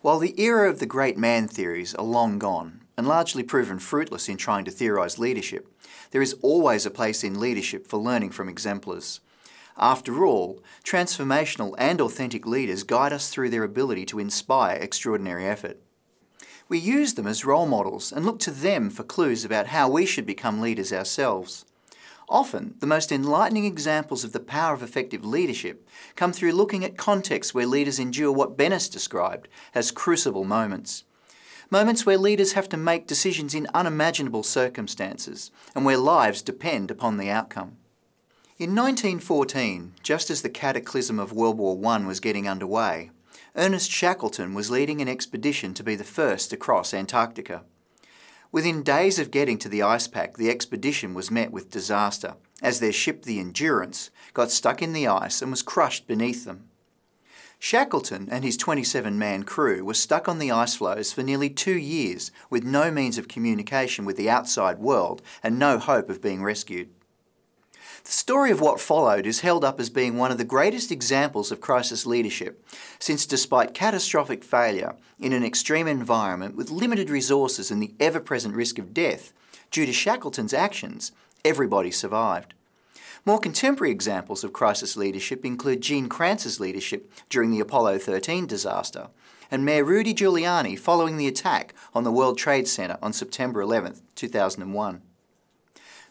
While the era of the great man theories are long gone and largely proven fruitless in trying to theorise leadership, there is always a place in leadership for learning from exemplars. After all, transformational and authentic leaders guide us through their ability to inspire extraordinary effort. We use them as role models and look to them for clues about how we should become leaders ourselves. Often, the most enlightening examples of the power of effective leadership come through looking at contexts where leaders endure what Bennis described as crucible moments. Moments where leaders have to make decisions in unimaginable circumstances and where lives depend upon the outcome. In 1914, just as the cataclysm of World War I was getting underway, Ernest Shackleton was leading an expedition to be the first to cross Antarctica. Within days of getting to the ice pack, the expedition was met with disaster, as their ship, the Endurance, got stuck in the ice and was crushed beneath them. Shackleton and his 27-man crew were stuck on the ice floes for nearly two years with no means of communication with the outside world and no hope of being rescued. The story of what followed is held up as being one of the greatest examples of crisis leadership, since despite catastrophic failure in an extreme environment with limited resources and the ever-present risk of death, due to Shackleton's actions, everybody survived. More contemporary examples of crisis leadership include Gene Kranz's leadership during the Apollo 13 disaster, and Mayor Rudy Giuliani following the attack on the World Trade Center on September 11, 2001.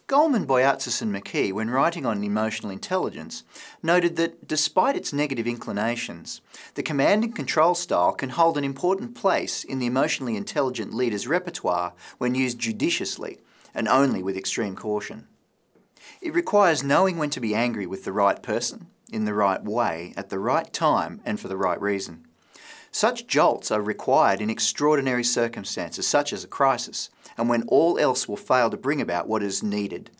Goleman, Boyatzis and McKee, when writing on emotional intelligence, noted that despite its negative inclinations, the command and control style can hold an important place in the emotionally intelligent leader's repertoire when used judiciously and only with extreme caution. It requires knowing when to be angry with the right person, in the right way, at the right time and for the right reason. Such jolts are required in extraordinary circumstances such as a crisis, and when all else will fail to bring about what is needed.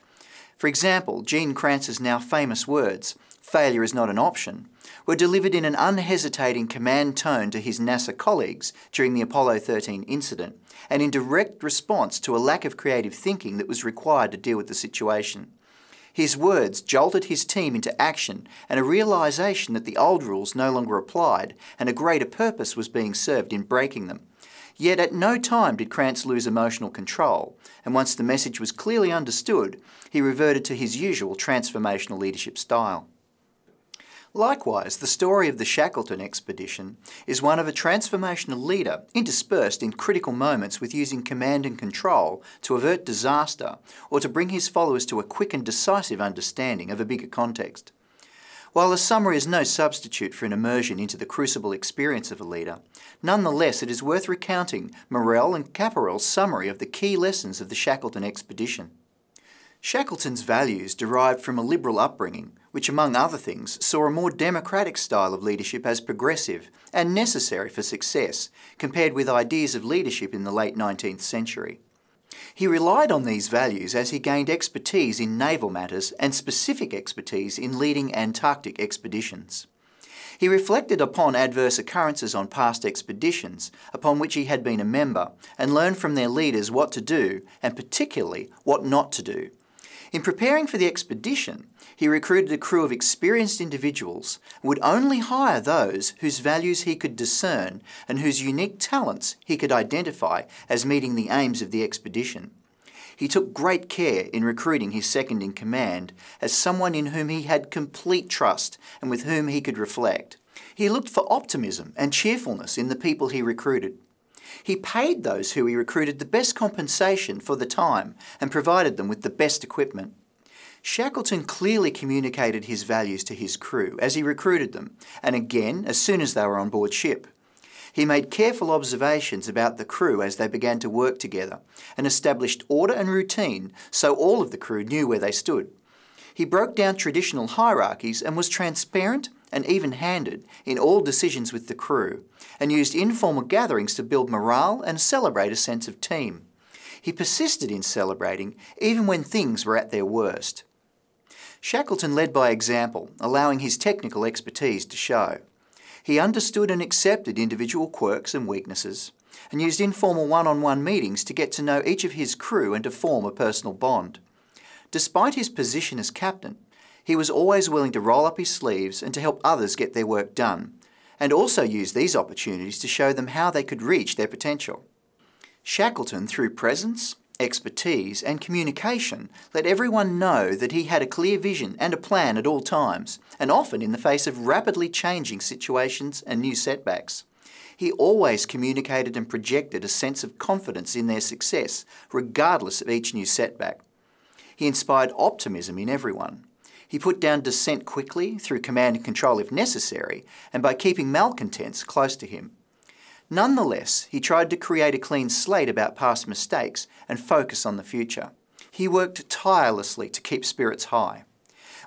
For example, Gene Kranz's now famous words, failure is not an option, were delivered in an unhesitating command tone to his NASA colleagues during the Apollo 13 incident, and in direct response to a lack of creative thinking that was required to deal with the situation. His words jolted his team into action and a realisation that the old rules no longer applied and a greater purpose was being served in breaking them. Yet at no time did Kranz lose emotional control, and once the message was clearly understood, he reverted to his usual transformational leadership style. Likewise, the story of the Shackleton expedition is one of a transformational leader interspersed in critical moments with using command and control to avert disaster or to bring his followers to a quick and decisive understanding of a bigger context. While a summary is no substitute for an immersion into the crucible experience of a leader, nonetheless it is worth recounting Morrell and Capparell's summary of the key lessons of the Shackleton expedition. Shackleton's values derived from a liberal upbringing, which among other things saw a more democratic style of leadership as progressive and necessary for success, compared with ideas of leadership in the late 19th century. He relied on these values as he gained expertise in naval matters and specific expertise in leading Antarctic expeditions. He reflected upon adverse occurrences on past expeditions upon which he had been a member and learned from their leaders what to do and particularly what not to do. In preparing for the expedition, he recruited a crew of experienced individuals would only hire those whose values he could discern and whose unique talents he could identify as meeting the aims of the expedition. He took great care in recruiting his second in command as someone in whom he had complete trust and with whom he could reflect. He looked for optimism and cheerfulness in the people he recruited. He paid those who he recruited the best compensation for the time and provided them with the best equipment. Shackleton clearly communicated his values to his crew as he recruited them, and again as soon as they were on board ship. He made careful observations about the crew as they began to work together and established order and routine so all of the crew knew where they stood. He broke down traditional hierarchies and was transparent and even-handed in all decisions with the crew, and used informal gatherings to build morale and celebrate a sense of team. He persisted in celebrating even when things were at their worst. Shackleton led by example, allowing his technical expertise to show. He understood and accepted individual quirks and weaknesses, and used informal one-on-one -on -one meetings to get to know each of his crew and to form a personal bond. Despite his position as captain, he was always willing to roll up his sleeves and to help others get their work done, and also used these opportunities to show them how they could reach their potential. Shackleton, through presence, expertise and communication, let everyone know that he had a clear vision and a plan at all times, and often in the face of rapidly changing situations and new setbacks. He always communicated and projected a sense of confidence in their success, regardless of each new setback. He inspired optimism in everyone. He put down dissent quickly through command and control if necessary, and by keeping malcontents close to him. Nonetheless, he tried to create a clean slate about past mistakes and focus on the future. He worked tirelessly to keep spirits high.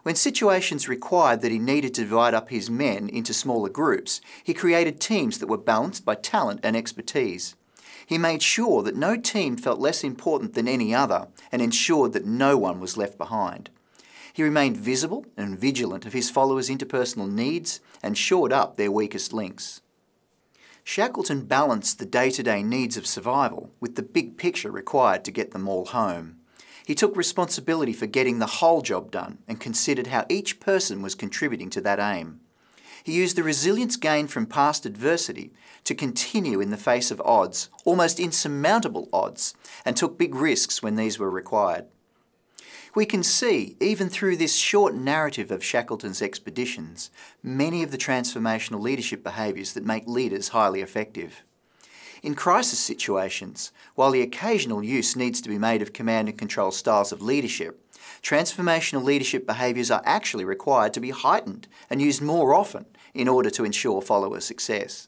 When situations required that he needed to divide up his men into smaller groups, he created teams that were balanced by talent and expertise. He made sure that no team felt less important than any other and ensured that no one was left behind. He remained visible and vigilant of his followers' interpersonal needs and shored up their weakest links. Shackleton balanced the day-to-day -day needs of survival with the big picture required to get them all home. He took responsibility for getting the whole job done and considered how each person was contributing to that aim. He used the resilience gained from past adversity to continue in the face of odds, almost insurmountable odds, and took big risks when these were required. We can see, even through this short narrative of Shackleton's expeditions, many of the transformational leadership behaviours that make leaders highly effective. In crisis situations, while the occasional use needs to be made of command and control styles of leadership, transformational leadership behaviours are actually required to be heightened and used more often in order to ensure follower success.